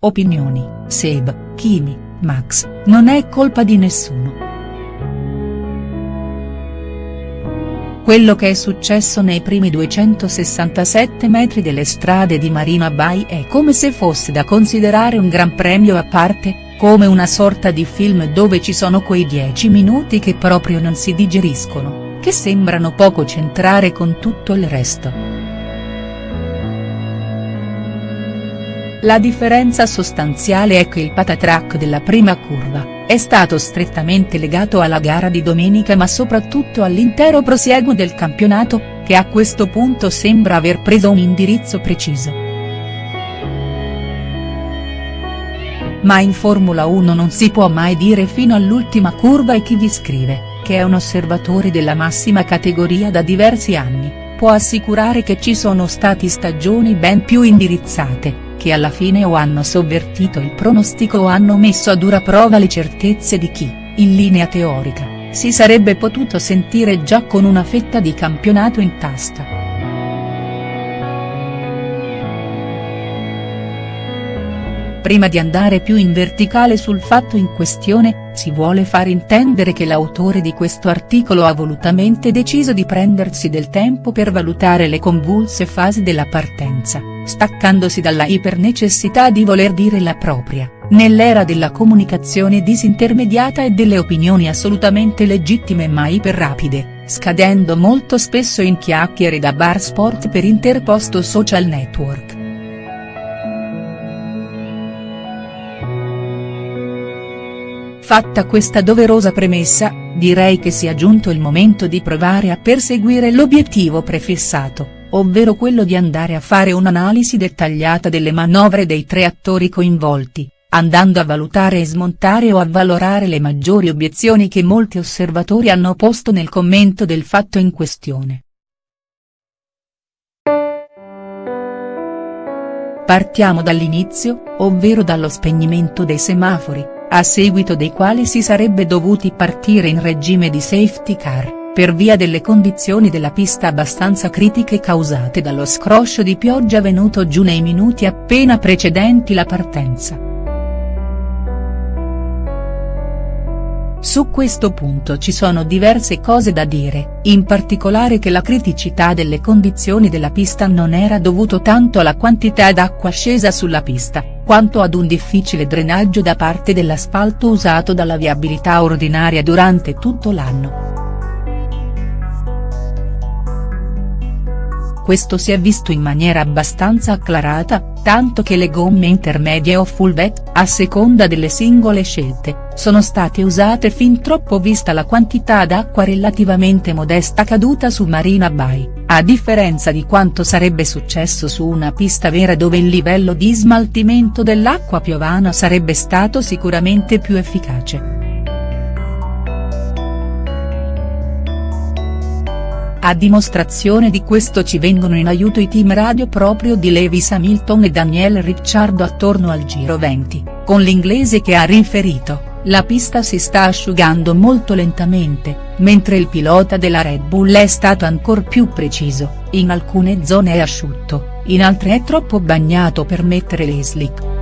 opinioni, Seb, Kimi, Max, non è colpa di nessuno. Quello che è successo nei primi 267 metri delle strade di Marina Bay è come se fosse da considerare un gran premio a parte, come una sorta di film dove ci sono quei 10 minuti che proprio non si digeriscono, che sembrano poco centrare con tutto il resto. La differenza sostanziale è che il patatrack della prima curva, è stato strettamente legato alla gara di domenica ma soprattutto all'intero prosieguo del campionato, che a questo punto sembra aver preso un indirizzo preciso. Ma in Formula 1 non si può mai dire fino all'ultima curva e chi vi scrive, che è un osservatore della massima categoria da diversi anni, può assicurare che ci sono stati stagioni ben più indirizzate, che alla fine o hanno sovvertito il pronostico o hanno messo a dura prova le certezze di chi, in linea teorica, si sarebbe potuto sentire già con una fetta di campionato in tasca. Prima di andare più in verticale sul fatto in questione, si vuole far intendere che l'autore di questo articolo ha volutamente deciso di prendersi del tempo per valutare le convulse fasi della partenza staccandosi dalla ipernecessità di voler dire la propria, nell'era della comunicazione disintermediata e delle opinioni assolutamente legittime ma iperrapide, scadendo molto spesso in chiacchiere da bar sport per interposto social network. Fatta questa doverosa premessa, direi che sia giunto il momento di provare a perseguire l'obiettivo prefissato ovvero quello di andare a fare un'analisi dettagliata delle manovre dei tre attori coinvolti, andando a valutare e smontare o avvalorare le maggiori obiezioni che molti osservatori hanno posto nel commento del fatto in questione. Partiamo dall'inizio, ovvero dallo spegnimento dei semafori, a seguito dei quali si sarebbe dovuti partire in regime di safety car per via delle condizioni della pista abbastanza critiche causate dallo scroscio di pioggia venuto giù nei minuti appena precedenti la partenza. Su questo punto ci sono diverse cose da dire, in particolare che la criticità delle condizioni della pista non era dovuto tanto alla quantità d'acqua scesa sulla pista, quanto ad un difficile drenaggio da parte dell'asfalto usato dalla viabilità ordinaria durante tutto l'anno. Questo si è visto in maniera abbastanza acclarata, tanto che le gomme intermedie o full wet, a seconda delle singole scelte, sono state usate fin troppo vista la quantità d'acqua relativamente modesta caduta su Marina Bay, a differenza di quanto sarebbe successo su una pista vera dove il livello di smaltimento dell'acqua piovana sarebbe stato sicuramente più efficace. A dimostrazione di questo ci vengono in aiuto i team radio proprio di Lewis Hamilton e Daniel Ricciardo attorno al Giro 20, con l'inglese che ha riferito, la pista si sta asciugando molto lentamente, mentre il pilota della Red Bull è stato ancor più preciso, in alcune zone è asciutto, in altre è troppo bagnato per mettere le slick.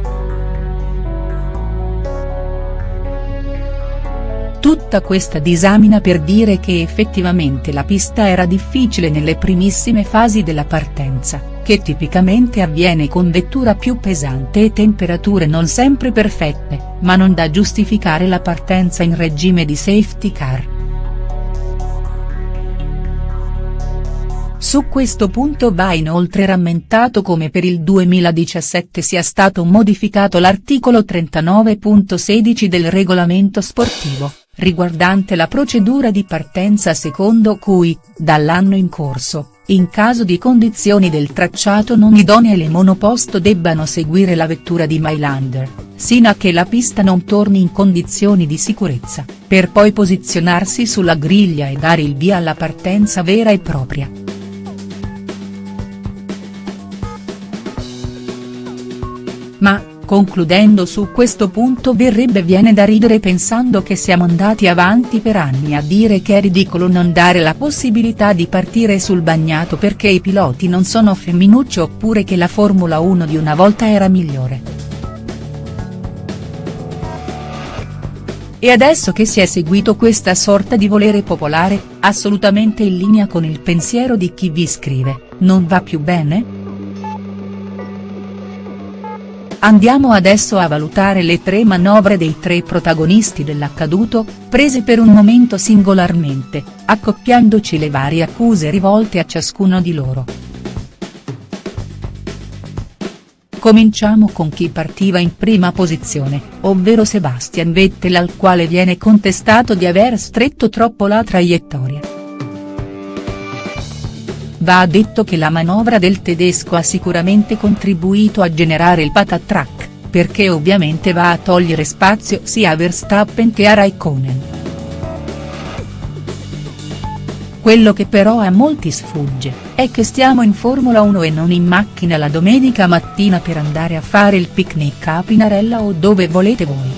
Tutta questa disamina per dire che effettivamente la pista era difficile nelle primissime fasi della partenza, che tipicamente avviene con vettura più pesante e temperature non sempre perfette, ma non da giustificare la partenza in regime di safety car. Su questo punto va inoltre rammentato come per il 2017 sia stato modificato l'articolo 39.16 del regolamento sportivo, riguardante la procedura di partenza secondo cui, dall'anno in corso, in caso di condizioni del tracciato non idonee le monoposto debbano seguire la vettura di Mylander, sino a che la pista non torni in condizioni di sicurezza, per poi posizionarsi sulla griglia e dare il via alla partenza vera e propria. Ma, Concludendo su questo punto verrebbe viene da ridere pensando che siamo andati avanti per anni a dire che è ridicolo non dare la possibilità di partire sul bagnato perché i piloti non sono femminucci oppure che la Formula 1 di una volta era migliore. E adesso che si è seguito questa sorta di volere popolare, assolutamente in linea con il pensiero di chi vi scrive, non va più bene?. Andiamo adesso a valutare le tre manovre dei tre protagonisti dell'accaduto, prese per un momento singolarmente, accoppiandoci le varie accuse rivolte a ciascuno di loro. Cominciamo con chi partiva in prima posizione, ovvero Sebastian Vettel al quale viene contestato di aver stretto troppo la traiettoria. Va detto che la manovra del tedesco ha sicuramente contribuito a generare il patatrack, perché ovviamente va a togliere spazio sia a Verstappen che a Raikkonen. Quello che però a molti sfugge, è che stiamo in Formula 1 e non in macchina la domenica mattina per andare a fare il picnic a Pinarella o dove volete voi.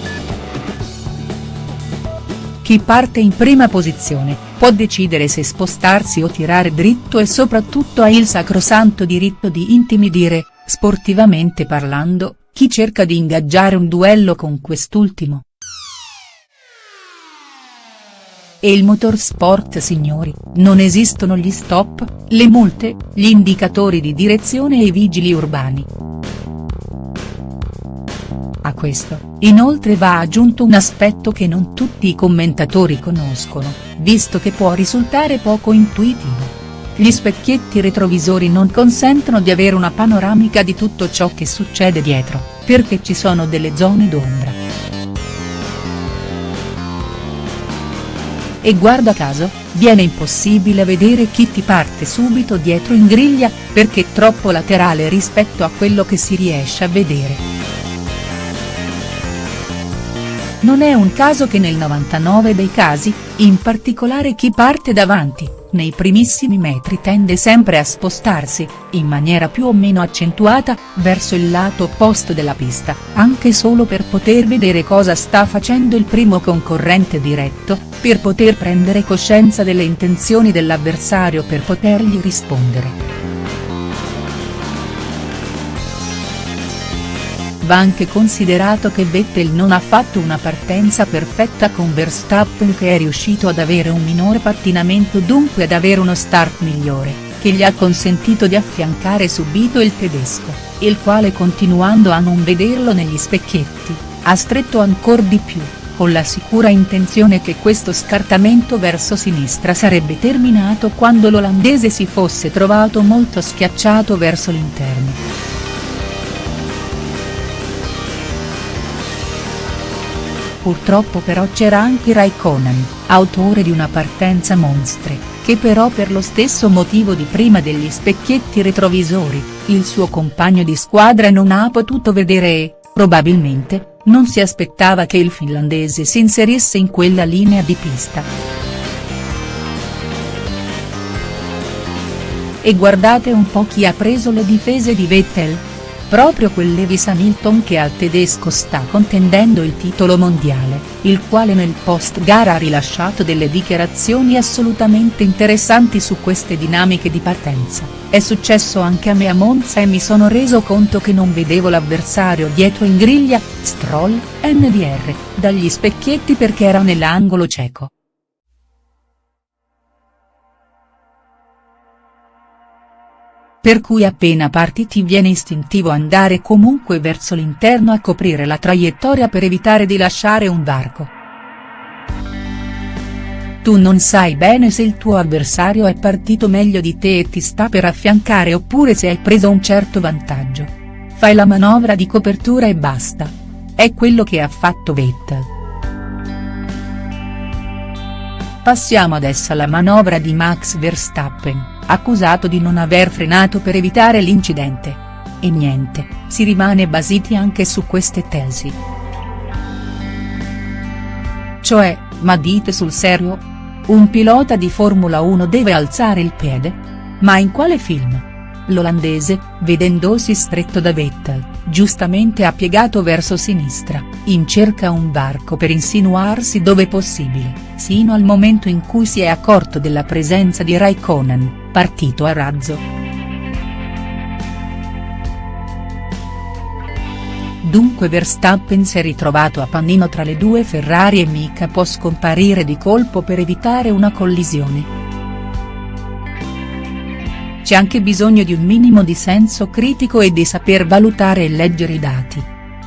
Chi parte in prima posizione, può decidere se spostarsi o tirare dritto e soprattutto ha il sacrosanto diritto di intimidire, sportivamente parlando, chi cerca di ingaggiare un duello con quest'ultimo. E il motorsport signori, non esistono gli stop, le multe, gli indicatori di direzione e i vigili urbani. A questo, inoltre va aggiunto un aspetto che non tutti i commentatori conoscono, visto che può risultare poco intuitivo. Gli specchietti retrovisori non consentono di avere una panoramica di tutto ciò che succede dietro, perché ci sono delle zone d'ombra. E guarda caso, viene impossibile vedere chi ti parte subito dietro in griglia, perché troppo laterale rispetto a quello che si riesce a vedere. Non è un caso che nel 99 dei casi, in particolare chi parte davanti, nei primissimi metri tende sempre a spostarsi, in maniera più o meno accentuata, verso il lato opposto della pista, anche solo per poter vedere cosa sta facendo il primo concorrente diretto, per poter prendere coscienza delle intenzioni dell'avversario per potergli rispondere. Va anche considerato che Vettel non ha fatto una partenza perfetta con Verstappen che è riuscito ad avere un minore pattinamento dunque ad avere uno start migliore, che gli ha consentito di affiancare subito il tedesco, il quale continuando a non vederlo negli specchietti, ha stretto ancor di più, con la sicura intenzione che questo scartamento verso sinistra sarebbe terminato quando l'olandese si fosse trovato molto schiacciato verso l'interno. Purtroppo però c'era anche Raikkonen, autore di una partenza monstre, che però per lo stesso motivo di prima degli specchietti retrovisori, il suo compagno di squadra non ha potuto vedere e, probabilmente, non si aspettava che il finlandese si inserisse in quella linea di pista. E guardate un po' chi ha preso le difese di Vettel, proprio quel Lewis Hamilton che al tedesco sta contendendo il titolo mondiale, il quale nel post gara ha rilasciato delle dichiarazioni assolutamente interessanti su queste dinamiche di partenza, è successo anche a me a Monza e mi sono reso conto che non vedevo l'avversario dietro in griglia, Stroll, NDR, dagli specchietti perché era nell'angolo cieco. Per cui appena parti ti viene istintivo andare comunque verso l'interno a coprire la traiettoria per evitare di lasciare un varco. Tu non sai bene se il tuo avversario è partito meglio di te e ti sta per affiancare oppure se hai preso un certo vantaggio. Fai la manovra di copertura e basta. È quello che ha fatto Vettel. Passiamo adesso alla manovra di Max Verstappen accusato di non aver frenato per evitare l'incidente. E niente, si rimane basiti anche su queste tesi. Cioè, ma dite sul serio? Un pilota di Formula 1 deve alzare il piede? Ma in quale film? L'olandese, vedendosi stretto da Vettel, giustamente ha piegato verso sinistra, in cerca un varco per insinuarsi dove possibile, sino al momento in cui si è accorto della presenza di Raikkonen, partito a razzo. Dunque Verstappen si è ritrovato a pannino tra le due Ferrari e mica può scomparire di colpo per evitare una collisione. C'è anche bisogno di un minimo di senso critico e di saper valutare e leggere i dati.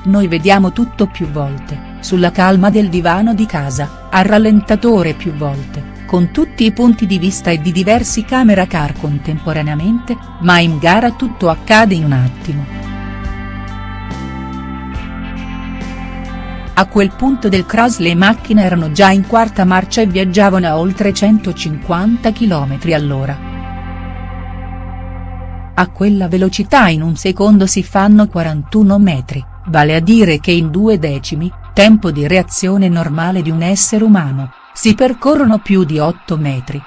Noi vediamo tutto più volte, sulla calma del divano di casa, al rallentatore più volte, con tutti i punti di vista e di diversi camera car contemporaneamente, ma in gara tutto accade in un attimo. A quel punto del crash le macchine erano già in quarta marcia e viaggiavano a oltre 150 km all'ora. A quella velocità in un secondo si fanno 41 metri, vale a dire che in due decimi, tempo di reazione normale di un essere umano, si percorrono più di 8 metri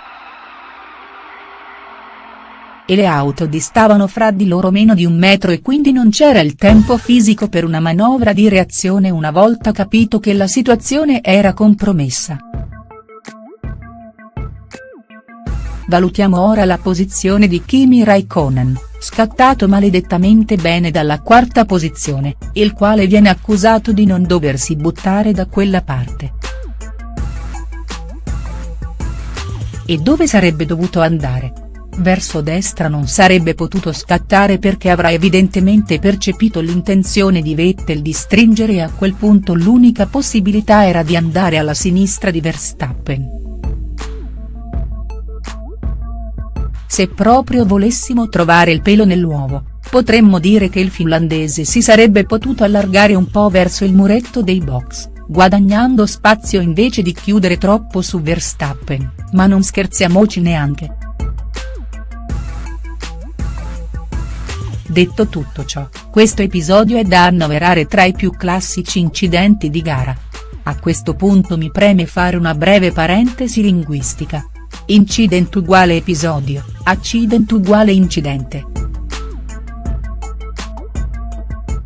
e le auto distavano fra di loro meno di un metro e quindi non c'era il tempo fisico per una manovra di reazione una volta capito che la situazione era compromessa. Valutiamo ora la posizione di Kimi Raikkonen, scattato maledettamente bene dalla quarta posizione, il quale viene accusato di non doversi buttare da quella parte. E dove sarebbe dovuto andare? verso destra non sarebbe potuto scattare perché avrà evidentemente percepito l'intenzione di Vettel di stringere e a quel punto l'unica possibilità era di andare alla sinistra di Verstappen. Se proprio volessimo trovare il pelo nell'uovo, potremmo dire che il finlandese si sarebbe potuto allargare un po' verso il muretto dei box, guadagnando spazio invece di chiudere troppo su Verstappen, ma non scherziamoci neanche. Detto tutto ciò, questo episodio è da annoverare tra i più classici incidenti di gara. A questo punto mi preme fare una breve parentesi linguistica. Incident uguale episodio, accident uguale incidente.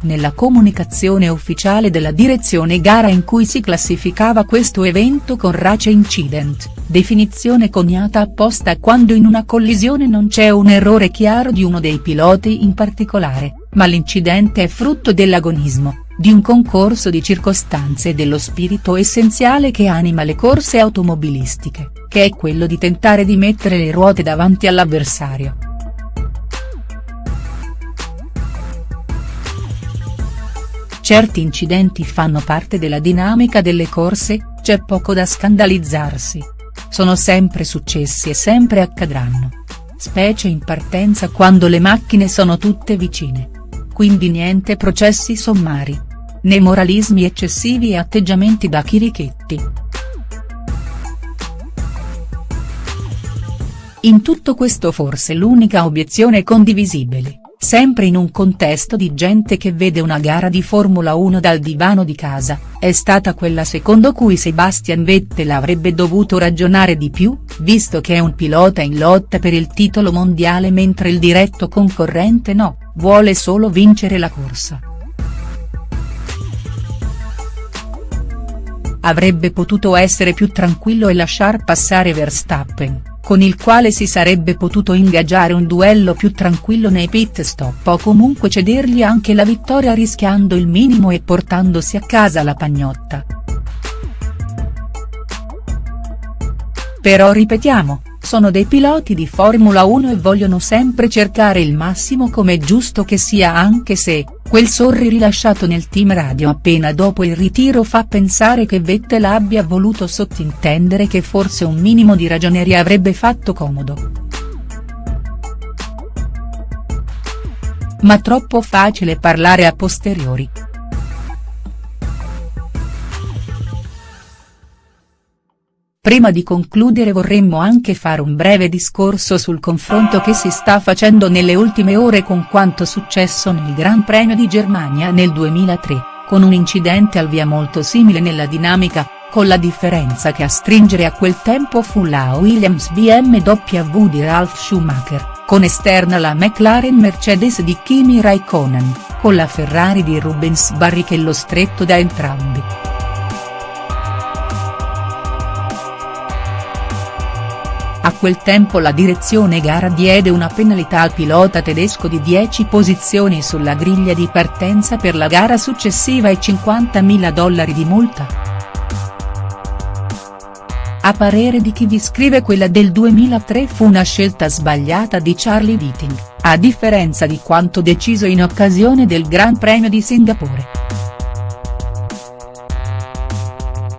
Nella comunicazione ufficiale della direzione gara in cui si classificava questo evento con race incident, definizione coniata apposta quando in una collisione non c'è un errore chiaro di uno dei piloti in particolare, ma l'incidente è frutto dell'agonismo, di un concorso di circostanze e dello spirito essenziale che anima le corse automobilistiche, che è quello di tentare di mettere le ruote davanti all'avversario. Certi incidenti fanno parte della dinamica delle corse, c'è poco da scandalizzarsi. Sono sempre successi e sempre accadranno. Specie in partenza quando le macchine sono tutte vicine. Quindi niente processi sommari. Né moralismi eccessivi e atteggiamenti da chirichetti. In tutto questo forse l'unica obiezione condivisibile sempre in un contesto di gente che vede una gara di Formula 1 dal divano di casa, è stata quella secondo cui Sebastian Vettel avrebbe dovuto ragionare di più, visto che è un pilota in lotta per il titolo mondiale mentre il diretto concorrente no, vuole solo vincere la corsa. Avrebbe potuto essere più tranquillo e lasciar passare Verstappen con il quale si sarebbe potuto ingaggiare un duello più tranquillo nei pit stop o comunque cedergli anche la vittoria rischiando il minimo e portandosi a casa la pagnotta. Però ripetiamo, sono dei piloti di Formula 1 e vogliono sempre cercare il massimo come è giusto che sia anche se, quel sorri rilasciato nel team radio appena dopo il ritiro fa pensare che Vettel abbia voluto sottintendere che forse un minimo di ragioneria avrebbe fatto comodo. Ma troppo facile parlare a posteriori. Prima di concludere vorremmo anche fare un breve discorso sul confronto che si sta facendo nelle ultime ore con quanto successo nel Gran Premio di Germania nel 2003, con un incidente al via molto simile nella dinamica, con la differenza che a stringere a quel tempo fu la Williams BMW di Ralf Schumacher, con esterna la McLaren Mercedes di Kimi Raikkonen, con la Ferrari di Rubens Barrichello stretto da entrambi. Quel tempo la direzione gara diede una penalità al pilota tedesco di 10 posizioni sulla griglia di partenza per la gara successiva e 50.000 dollari di multa. A parere di chi vi scrive quella del 2003 fu una scelta sbagliata di Charlie Whiting, a differenza di quanto deciso in occasione del Gran Premio di Singapore.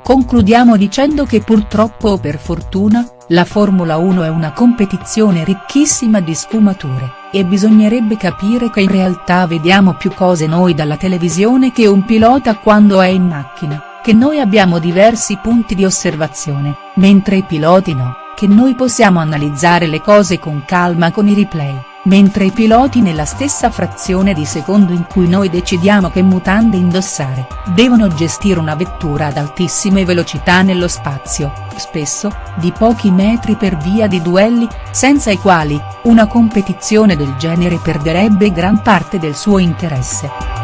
Concludiamo dicendo che purtroppo o per fortuna, la Formula 1 è una competizione ricchissima di sfumature, e bisognerebbe capire che in realtà vediamo più cose noi dalla televisione che un pilota quando è in macchina, che noi abbiamo diversi punti di osservazione, mentre i piloti no, che noi possiamo analizzare le cose con calma con i replay mentre i piloti nella stessa frazione di secondo in cui noi decidiamo che mutande indossare, devono gestire una vettura ad altissime velocità nello spazio, spesso, di pochi metri per via di duelli, senza i quali, una competizione del genere perderebbe gran parte del suo interesse.